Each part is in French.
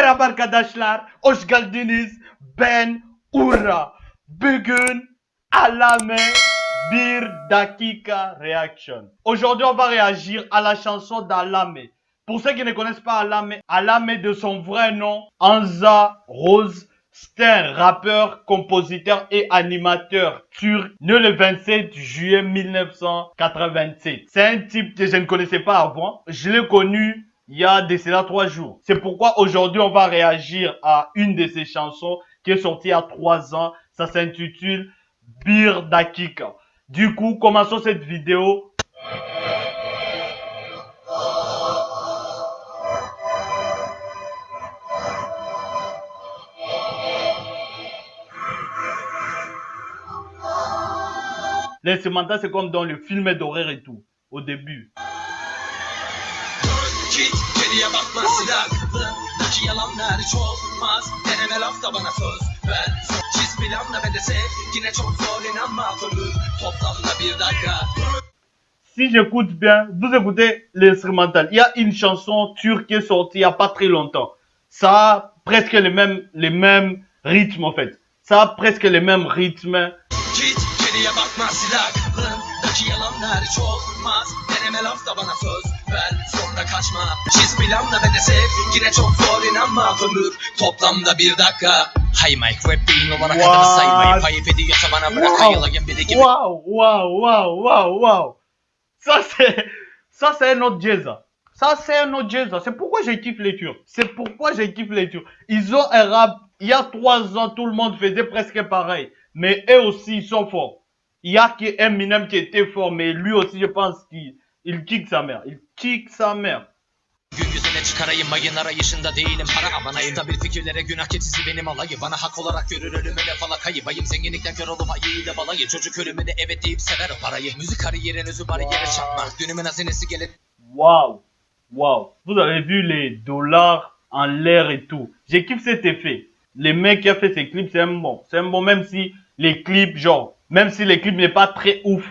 Merhaba. Ben. Aujourd'hui, on va réagir à la chanson d'Alame. Pour ceux qui ne connaissent pas Alame, Alame de son vrai nom, Anza Rose. C'est rappeur, compositeur et animateur turc, né le 27 juillet 1987. C'est un type que je ne connaissais pas avant. Je l'ai connu il y a de cela trois jours. C'est pourquoi aujourd'hui on va réagir à une de ses chansons qui est sortie il y a trois ans. Ça s'intitule Bir Dakika. Du coup, commençons cette vidéo. L'instrumental, c'est comme dans le film d'horreur et tout, au début. Git geriye bakma silahlındaki yalanlar hiç olmaz Deneme lafta bana söz ver Çiz planla ve de sev Yine çok zor inanma ömür Toplamda bir dakika Si j'écoute bien, vous écoutez l'instrumental. Il y a une chanson turque qui est sortie il n'y a pas très longtemps. Ça a presque les mêmes, les mêmes rythmes en fait. Ça a presque les mêmes rythmes. Git geriye bakma silahlındaki yalanlar hiç olmaz Deneme lafta bana söz ver Sonra kaçma Çiz planla ve de sev Yine çok zor inanma ömür Toplamda bir dakika Hay Mike rap beyin olarak What? adını saymayı Ayıp ediyorsa bana bırak Wow. ayılayım biri gibi Waouh, waouh, waouh, waouh, waouh. Ça c'est, ça c'est un autre jazz. Ça c'est un autre jazz. C'est pourquoi je kiffe les Turcs. C'est pourquoi je kiffe les Turcs. Ils ont un rap. Il y a trois ans, tout le monde faisait presque pareil. Mais eux aussi, ils sont forts. Il y a qui Eminem qui était fort, mais lui aussi, je pense qu'il il kick sa mère. Il kick sa mère. Gün yüzüne çıkarayım mayın arayışında değilim para abanayım Da bir fikirlere günah keçisi benim alayı Bana hak olarak görür ölümüne falakayı Bayım zenginlikten kör olup ayıyla balayı Çocuk ölümüne evet deyip sever o parayı Müzik kariyerin özü bari yere çarpma Dünümün hazinesi gelir Waouh, waouh. Vous avez vu les dollars en l'air et tout. J'ai kiffé cet effet. Les mecs qui a fait ces clips, c'est un bon. C'est un bon, même si les clips, genre, même si clips n'est pas très ouf,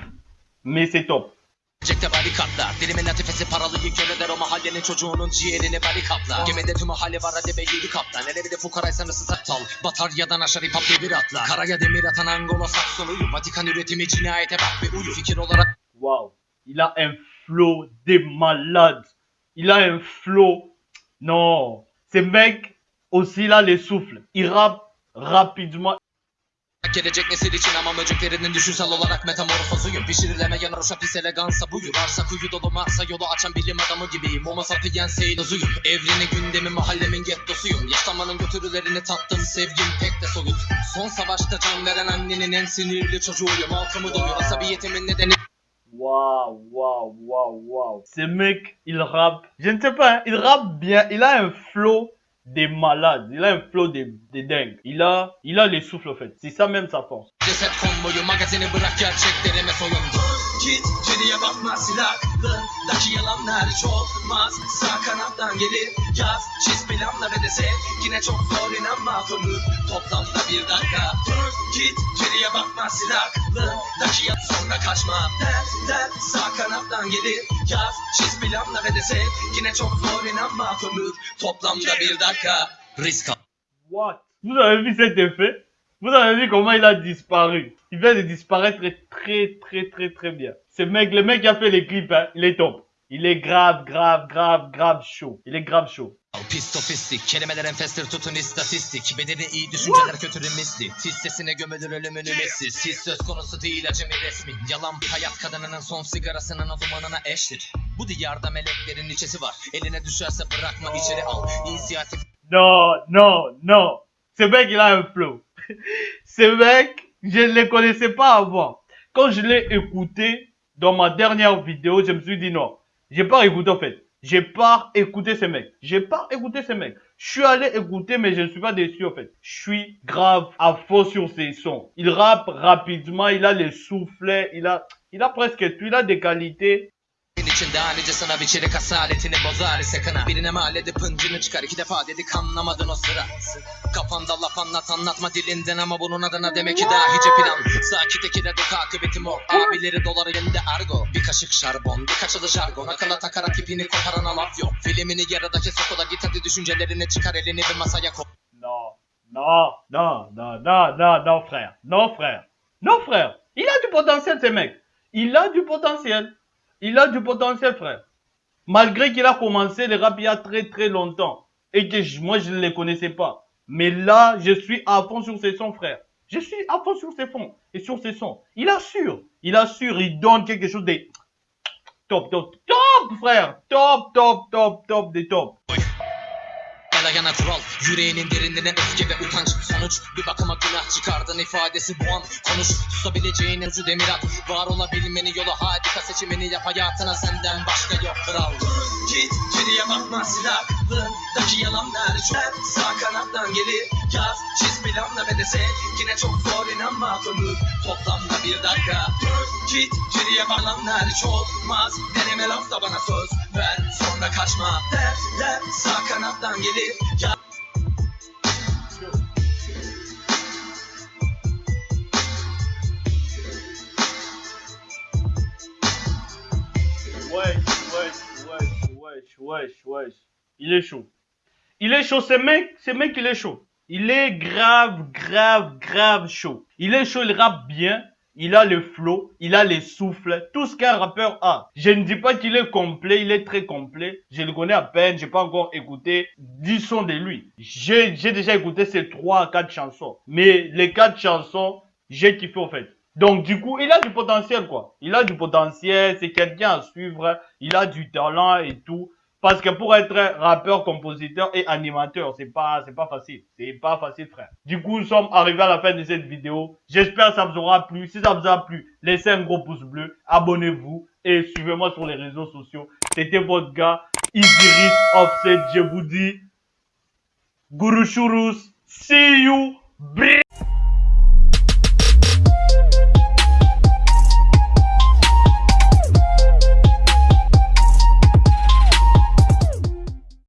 mais c'est top. Cekte barikatlar Dilimin latifesi paralıyı kör eder o mahallenin çocuğunun ciğerini barikatlar Gemide tüm mahalle var hadi be yedi kaptan Hele bir de fukaraysan ısı aptal Batar yadan aşağı hip hop bir atla Karaya demir atan Angola Saksonu'yu Vatikan üretimi cinayete bak ve uyu Fikir olarak Waouh. Il a un flow de malade. Il a un flow. Non. Ce mec, aussi, il a les souffles. Il rappe rapidement. Gelecek nesil için ama möceklerinin düşünsel olarak metamorfozuyum Pişirilemeyen roşa pis elegansa buyur Varsa kuyu dolu Mars'a yolu açan bilim adamı gibiyim Homo sapiens eylozuyum Evreni gündemi mahallemin gettosuyum Yaşlanmanın götürülerini tattım sevgim pek de soyut Son savaşta can veren annenin en sinirli çocuğuyum Halkımı doyur asabiyetimin nedeni Waouh, waouh, waouh, waouh. Ce mec, il rappe. Je ne sais pas, il rappe bien. Il a un flow de malade. Il a un flow de, de dingue. Il a, il a les souffles en fait. C'est ça même sa force. Git geriye bakma silahlındaki yalanlar hiç olmaz Sağ kanattan gelir yaz çiz planla ve de sev. Yine çok zor inanma ömür toplamda bir dakika. Git geriye bakma silahlındaki yalan sonra kaçma. Der der sağ kanattan gelir yaz çiz planla ve de sev. Yine çok zor inanma ömür toplamda bir dakika. Risk What? Avez vu cet effet? Vous avez vu comment il a disparu? Il vient de disparaître très, très, très, très bien. Ce mec, le mec qui a fait les clips, hein, il est top. Il est grave, grave, grave, grave chaud. Il est grave chaud. Pistofistik, kelimeler enfestir tutun istatistik Bedeni iyi düşünceler kötürüm misli Tiz sesine gömülür ölümünü messi Siz söz konusu değil acemi resmi Yalan hayat kadınının son sigarasının o dumanına eştir Bu diyarda meleklerin içesi var Eline düşerse bırakma içeri al İnisiyatif Non, non, non. Ce mec, il a un flow. Ce mec, je ne le connaissais pas avant. Quand je l'ai écouté dans ma dernière vidéo, je me suis dit non. J'ai pas écouté en fait. J'ai pas écouté ce mec. J'ai pas écouté ce mec. Je suis allé écouter, mais je ne suis pas déçu en fait. Je suis grave à fond sur ses sons. Il rappe rapidement, il a les soufflets, il a, il a presque tout, il a des qualités. İçinde halice sana biçerik asaletini bozar ise kına Birine mal edip hıncını çıkar iki defa dedik anlamadın o sıra Kafanda laf anlat anlatma dilinden ama bunun adına demek ki dahice plan Sakit ekide dök akıbeti mor Abileri dolar elinde argo Bir kaşık şarbon bir kaçılı jargon Akıla takarak ipini koparana laf yok Filmini yarıda kes okola git hadi düşüncelerini çıkar elini bir masaya koy Non, non, non, non, non, non, non, frère. Non, frère. Non, frère. Il a du potentiel, ce mec. Il a du potentiel. Il a du potentiel, frère. Malgré qu'il a commencé le rap il y a très très longtemps. Et que je- moi, je ne les connaissais pas. Mais là, je suis à fond sur ses sons, frère. Je suis à fond sur ses fonds et sur ses sons. Il assure. Il assure. Il donne quelque chose de top, top, top, frère. Top, top, top, top, des top. Yana yana kural. Yüreğinin derinliğine öfke ve utanç. Sonuç bir bakıma günah çıkardın ifadesi bu an. Konuş tutabileceğin ucu demir at. Var olabilmeni yolu harika. Seçimini yap hayatına senden başka yok kral. Git geriye bakma silahlığındaki yalanlar çok Sağ kanattan gelir. Yaz çiz planla ve de sev Yine çok zor inanma ömür toplamda bir dakika. Dur git geriye bağlanlar çok olmaz. Deneme lafta bana söz ver. Sonra kaçma. Derler sağ kanattan gelir. Yaz wesh, wesh, wesh, wesh, wesh. Il est chaud. Il est chaud, ce mec, ce mec, il est chaud. Il est grave, grave, grave chaud. Il est chaud, il rappe bien. Il a le flow, il a les souffles, tout ce qu'un rappeur a. Je ne dis pas qu'il est complet, il est très complet. Je le connais à peine, j'ai pas encore écouté 10 sons de lui. J'ai déjà écouté ces 3 à 4 chansons. Mais les 4 chansons, j'ai kiffé au fait. Donc du coup, il a du potentiel quoi. Il a du potentiel, c'est quelqu'un à suivre, il a du talent et tout. Parce que pour être rappeur, compositeur et animateur, c'est pas, c'est pas facile. C'est pas facile, frère. Du coup, nous sommes arrivés à la fin de cette vidéo. J'espère que ça vous aura plu. Si ça vous a plu, laissez un gros pouce bleu, abonnez-vous et suivez-moi sur les réseaux sociaux. C'était votre gars, Isiris Offset. Je vous dis, Guru Shurus, see you,